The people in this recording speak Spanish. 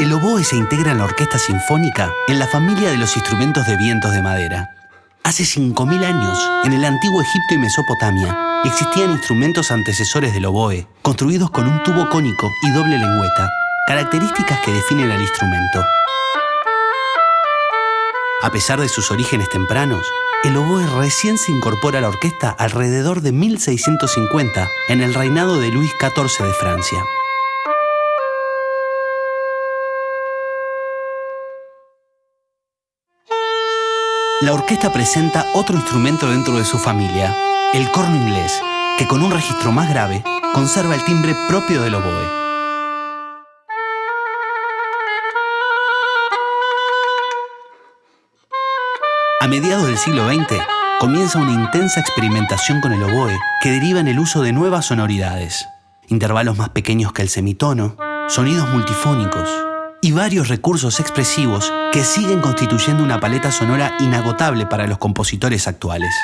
El oboe se integra en la orquesta sinfónica en la familia de los instrumentos de vientos de madera. Hace 5.000 años, en el antiguo Egipto y Mesopotamia, existían instrumentos antecesores del oboe, construidos con un tubo cónico y doble lengüeta, características que definen al instrumento. A pesar de sus orígenes tempranos, el oboe recién se incorpora a la orquesta alrededor de 1650, en el reinado de Luis XIV de Francia. La orquesta presenta otro instrumento dentro de su familia, el corno inglés, que con un registro más grave conserva el timbre propio del oboe. A mediados del siglo XX, comienza una intensa experimentación con el oboe que deriva en el uso de nuevas sonoridades, intervalos más pequeños que el semitono, sonidos multifónicos, y varios recursos expresivos que siguen constituyendo una paleta sonora inagotable para los compositores actuales.